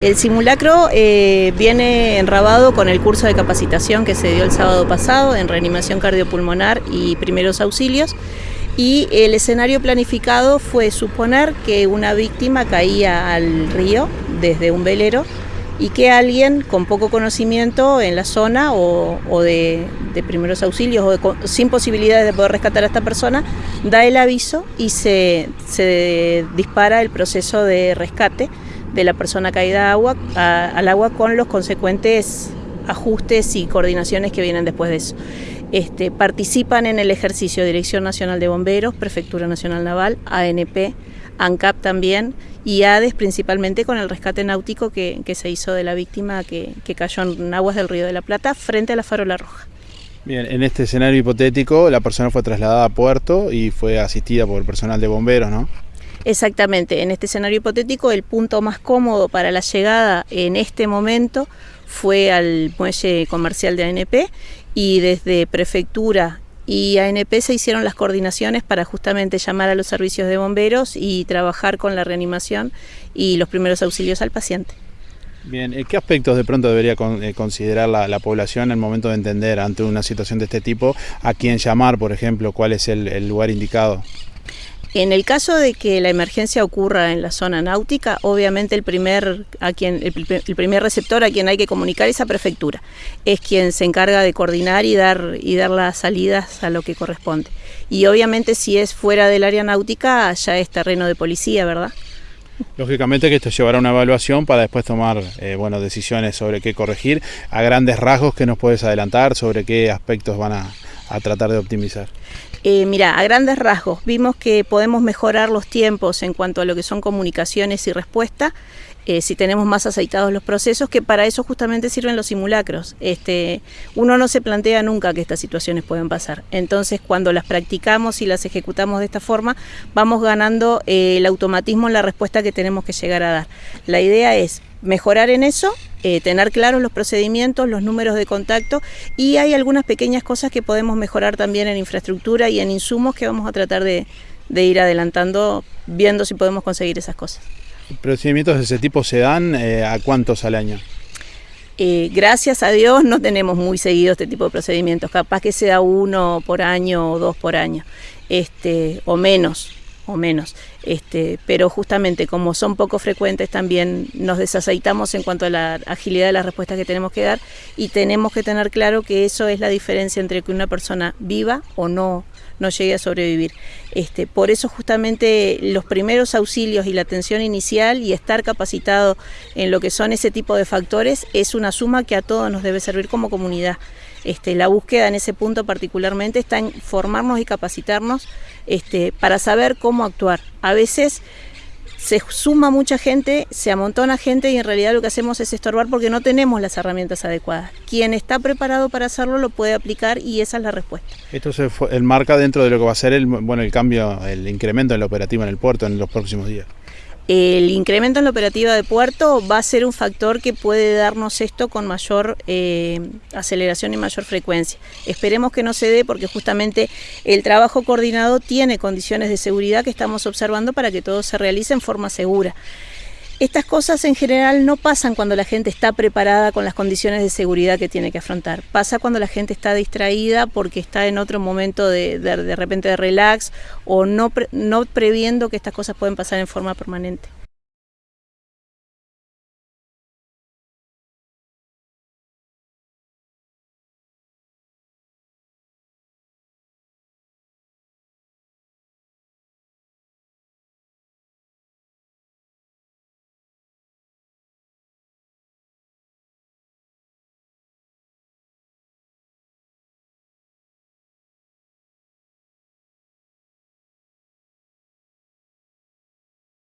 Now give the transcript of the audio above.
El simulacro eh, viene enrabado con el curso de capacitación que se dio el sábado pasado en reanimación cardiopulmonar y primeros auxilios. Y el escenario planificado fue suponer que una víctima caía al río desde un velero y que alguien con poco conocimiento en la zona o, de, primeros auxilios o sin posibilidades de poder rescatar a esta persona da el aviso y se, se dispara el proceso de rescate de la persona caída agua, al agua con los consecuentes ajustes y coordinaciones que vienen después de eso. Este, participan en el ejercicio Dirección Nacional de Bomberos, Prefectura Nacional Naval, ANP, ANCAP también y ADES principalmente con el rescate náutico que, se hizo de la víctima que, que, cayó en aguas del Río de la Plata frente a la farola roja. Bien, en este escenario hipotético la persona fue trasladada a puerto y fue asistida por personal de bomberos, ¿no? Exactamente, en este escenario hipotético el punto más cómodo para la llegada en este momento fue al muelle comercial de ANP y desde prefectura y ANP se hicieron las coordinaciones para justamente llamar a los servicios de bomberos y trabajar con la reanimación y los primeros auxilios al paciente. Bien, ¿qué aspectos de pronto debería eh, considerar la, población en el momento de entender ante una situación de este tipo a quién llamar, por ejemplo, cuál es el lugar indicado? En el caso de que la emergencia ocurra en la zona náutica, obviamente el primer, a quien, el, primer receptor a quien hay que comunicar es a prefectura. Es quien se encarga de coordinar y dar, y dar las salidas a lo que corresponde. Y obviamente si es fuera del área náutica, ya es terreno de policía, ¿verdad? Lógicamente que esto llevará una evaluación para después tomar eh, decisiones sobre qué corregir. A grandes rasgos, ¿qué nos puedes adelantar sobre qué aspectos van a, a tratar de optimizar? Eh, mira, a grandes rasgos, vimos que podemos mejorar los tiempos en cuanto a lo que son comunicaciones y respuesta, eh, si tenemos más aceitados los procesos, que para eso justamente sirven los simulacros. Este, uno no se plantea nunca que estas situaciones pueden pasar. Entonces, cuando las practicamos y las ejecutamos de esta forma, vamos ganando eh, el automatismo en la respuesta que tenemos que llegar a dar. La idea es mejorar en eso, eh, tener claros los procedimientos, los números de contacto y hay algunas pequeñas cosas que podemos mejorar también en infraestructura y en insumos que vamos a tratar de, ir adelantando, viendo si podemos conseguir esas cosas. ¿Procedimientos de ese tipo se dan eh, a cuántos al año? Eh, gracias a Dios no tenemos muy seguido este tipo de procedimientos, capaz que sea uno por año o dos por año, este, o menos, o menos. Este, pero justamente como son poco frecuentes también nos desaceitamos en cuanto a la agilidad de las respuestas que tenemos que dar y tenemos que tener claro que eso es la diferencia entre que una persona viva o no no llegue a sobrevivir. Este, por eso justamente los primeros auxilios y la atención inicial y estar capacitado en lo que son ese tipo de factores es una suma que a todos nos debe servir como comunidad. Este, la búsqueda en ese punto particularmente está en formarnos y capacitarnos este, para saber cómo actuar. A veces se suma mucha gente, se amontona gente y en realidad lo que hacemos es estorbar porque no tenemos las herramientas adecuadas. Quien está preparado para hacerlo lo puede aplicar y esa es la respuesta. Esto se enmarca dentro de lo que va a ser el, bueno, el cambio, el incremento en la operativa en el puerto en los próximos días. El incremento en la operativa de puerto va a ser un factor que puede darnos esto con mayor eh, aceleración y mayor frecuencia. Esperemos que no se dé porque justamente el trabajo coordinado tiene condiciones de seguridad que estamos observando para que todo se realice en forma segura. Estas cosas en general no pasan cuando la gente está preparada con las condiciones de seguridad que tiene que afrontar. Pasa cuando la gente está distraída porque está en otro momento de, de, repente de relax o no, no previendo que estas cosas pueden pasar en forma permanente.